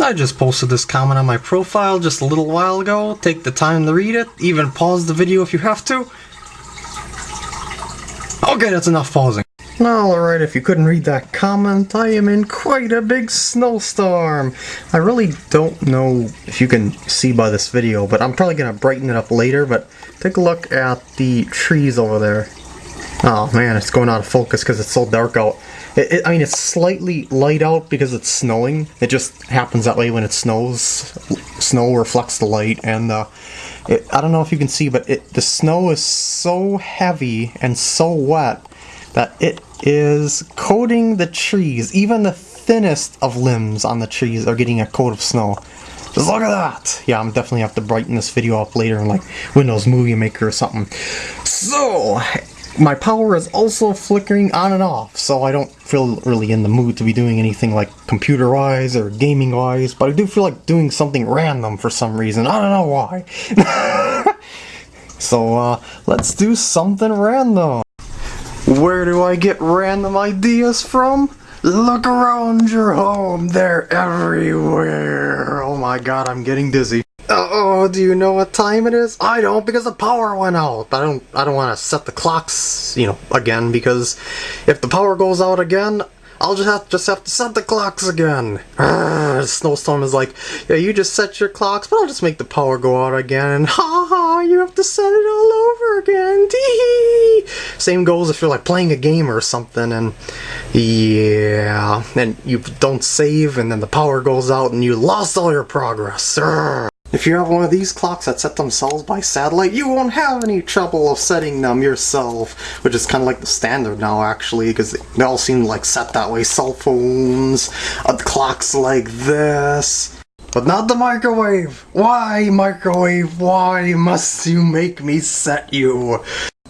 I just posted this comment on my profile just a little while ago. Take the time to read it. Even pause the video if you have to. Okay, that's enough pausing. Alright, if you couldn't read that comment, I am in quite a big snowstorm. I really don't know if you can see by this video, but I'm probably going to brighten it up later, but take a look at the trees over there. Oh man, it's going out of focus because it's so dark out. It, it, I mean, it's slightly light out because it's snowing. It just happens that way when it snows. Snow reflects the light, and uh, it, I don't know if you can see, but the snow is so heavy and so wet that it is coating the trees. Even the thinnest of limbs on the trees are getting a coat of snow. Just look at that! Yeah, I'm definitely have to brighten this video up later in like Windows Movie Maker or something. So, my power is also flickering on and off, so I don't feel really in the mood to be doing anything like computer-wise or gaming-wise, but I do feel like doing something random for some reason. I don't know why. so, uh, let's do something random. Where do I get random ideas from? Look around your home, they're everywhere. Oh my god, I'm getting dizzy. Oh, do you know what time it is? I don't because the power went out. I don't I don't want to set the clocks, you know, again because if the power goes out again, I'll just have just have to set the clocks again. Arrgh, Snowstorm is like, yeah, you just set your clocks, but I'll just make the power go out again. And ha ha, you have to set it all over again. Tee Same goes if you're like playing a game or something, and yeah, and you don't save, and then the power goes out, and you lost all your progress. Arrgh. If you have one of these clocks that set themselves by satellite, you won't have any trouble of setting them yourself, which is kind of like the standard now actually, because they all seem like set that way. Cell phones, uh, clocks like this. But not the microwave! Why, microwave, why must you make me set you?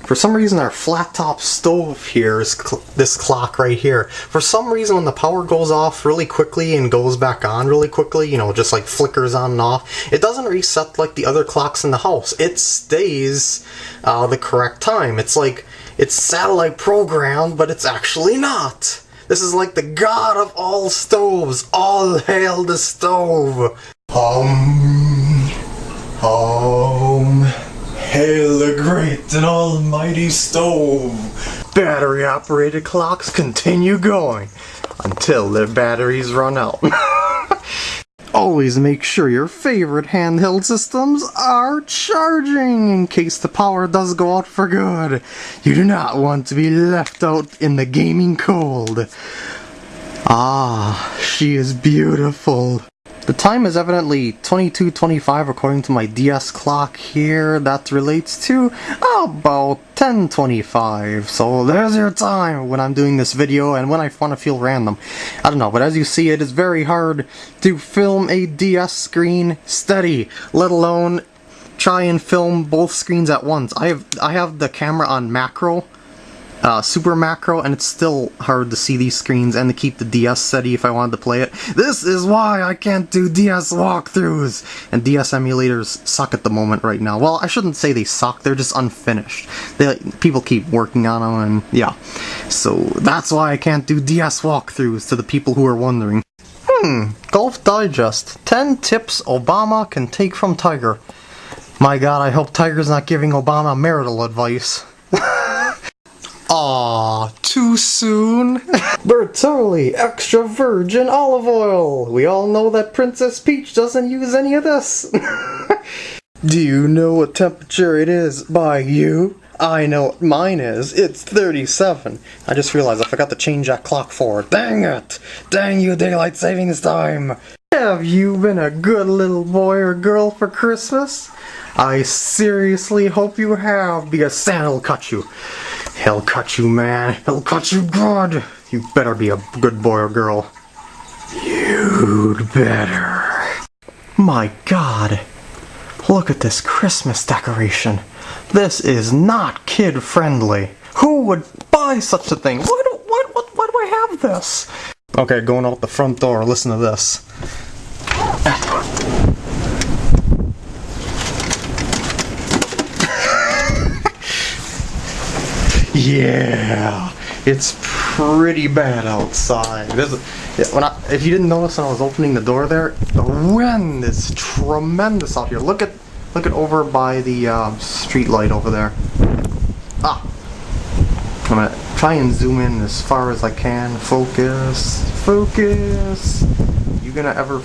For some reason our flat top stove here is cl this clock right here. For some reason when the power goes off really quickly and goes back on really quickly, you know, just like flickers on and off, it doesn't reset like the other clocks in the house. It stays uh, the correct time. It's like, it's satellite programmed, but it's actually not. This is like the god of all stoves. All hail the stove. Um, um. Hail the and almighty stove! Battery operated clocks continue going until their batteries run out. Always make sure your favorite handheld systems are charging in case the power does go out for good. You do not want to be left out in the gaming cold. Ah, she is beautiful. The time is evidently 22.25 according to my DS clock here. That relates to about 10.25. So there's your time when I'm doing this video and when I want to feel random. I don't know, but as you see it is very hard to film a DS screen steady, let alone try and film both screens at once. I have I have the camera on macro uh, super macro, and it's still hard to see these screens and to keep the DS steady if I wanted to play it. This is why I can't do DS walkthroughs! And DS emulators suck at the moment right now. Well, I shouldn't say they suck, they're just unfinished. They, people keep working on them, and yeah. So that's why I can't do DS walkthroughs to the people who are wondering. Hmm, Golf Digest. 10 tips Obama can take from Tiger. My god, I hope Tiger's not giving Obama marital advice. Aw, too soon? Bertolli extra virgin olive oil! We all know that Princess Peach doesn't use any of this! Do you know what temperature it is by you? I know what mine is. It's 37. I just realized I forgot to change that clock forward. Dang it! Dang you, daylight savings time! Have you been a good little boy or girl for Christmas? I seriously hope you have, because Santa'll cut you. He'll cut you, man. He'll cut you good. You better be a good boy or girl. You'd better. My god. Look at this Christmas decoration. This is not kid-friendly. Who would buy such a thing? Why do, why, why, why do I have this? Okay, going out the front door, listen to this. Yeah, It's pretty bad outside. when I, if you didn't notice when I was opening the door there, the wind is tremendous out here. Look at look at over by the uh, street light over there. Ah, I'm gonna try and zoom in as far as I can. Focus, focus. You gonna ever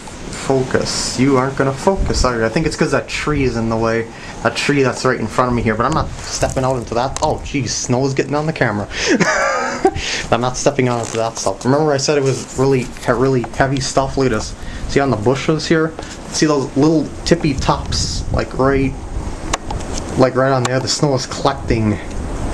focus? You aren't gonna focus, are you? I think it's because that tree is in the way. That tree that's right in front of me here, but I'm not stepping out into that. Oh, geez, snow is getting on the camera. I'm not stepping out into that stuff. Remember I said it was really, really heavy stuff? Look at this. See on the bushes here? See those little tippy tops, like right, like right on there? The snow is collecting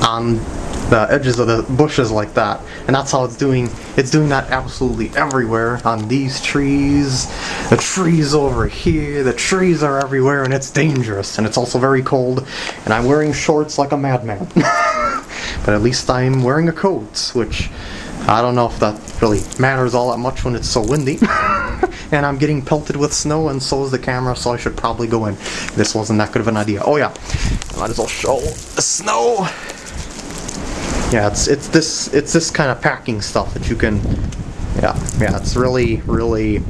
on the edges of the bushes like that. And that's how it's doing it's doing that absolutely everywhere on these trees. The trees over here the trees are everywhere and it's dangerous and it's also very cold and I'm wearing shorts like a madman. But at least I'm wearing a coat which I don't know if that really matters all that much when it's so windy. And I'm getting pelted with snow and so is the camera so I should probably go in. This wasn't that good of an idea. Oh yeah. Might as well show the snow yeah, it's it's this it's this kind of packing stuff that you can yeah, yeah, it's really, really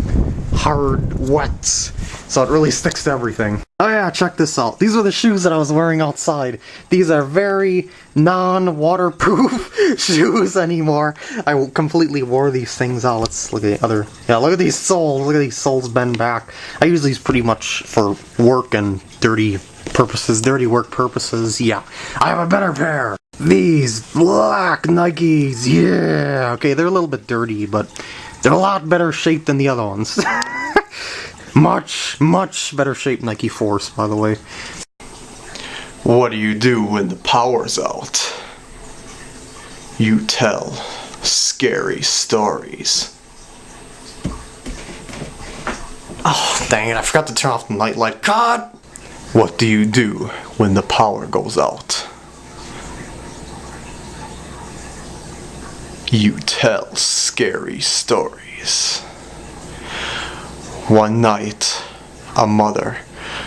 hard, wet, so it really sticks to everything. Oh yeah, check this out. These are the shoes that I was wearing outside. These are very non-waterproof shoes anymore. I completely wore these things out. Let's look at the other... Yeah, look at these soles. Look at these soles bend back. I use these pretty much for work and dirty purposes, dirty work purposes. Yeah, I have a better pair. These black Nikes, yeah! Okay, they're a little bit dirty, but they're a lot better shape than the other ones. much, much better shape Nike Force, by the way. What do you do when the power's out? You tell scary stories. Oh, dang it, I forgot to turn off the nightlight. God! What do you do when the power goes out? You tell scary stories. One night, a mother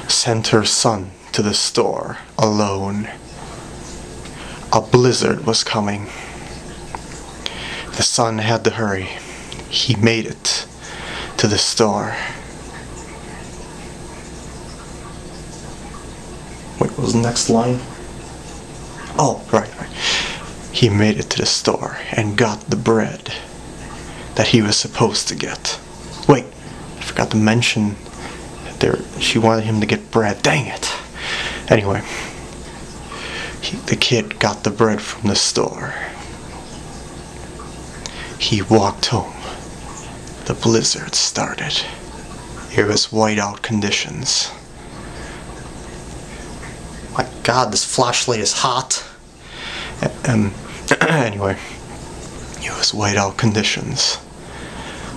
sent her son to the store alone. A blizzard was coming. The son had to hurry. He made it to the store. Wait, what was the next line? Oh, right, right he made it to the store and got the bread that he was supposed to get. Wait, I forgot to mention there she wanted him to get bread. Dang it. Anyway, he, the kid got the bread from the store. He walked home. The blizzard started. It was whiteout conditions. My god, this flashlight is hot. Um, anyway, it was whiteout conditions.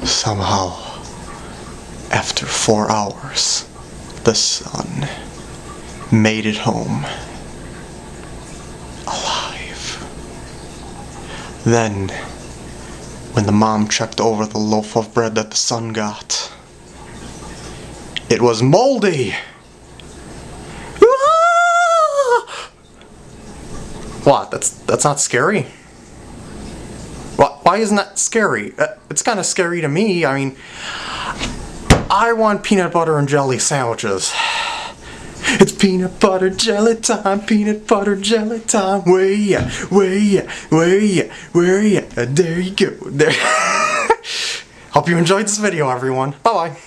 Somehow, after four hours, the son made it home. Alive. Then, when the mom checked over the loaf of bread that the son got, it was moldy! Ah! What? That's that's not scary? Why, isn't that scary? Uh, it's kind of scary to me. I mean, I want peanut butter and jelly sandwiches. It's peanut butter jelly time, peanut butter jelly time. Way yeah, where yeah, way yeah, way yeah. There you go. There. Hope you enjoyed this video, everyone. Bye bye.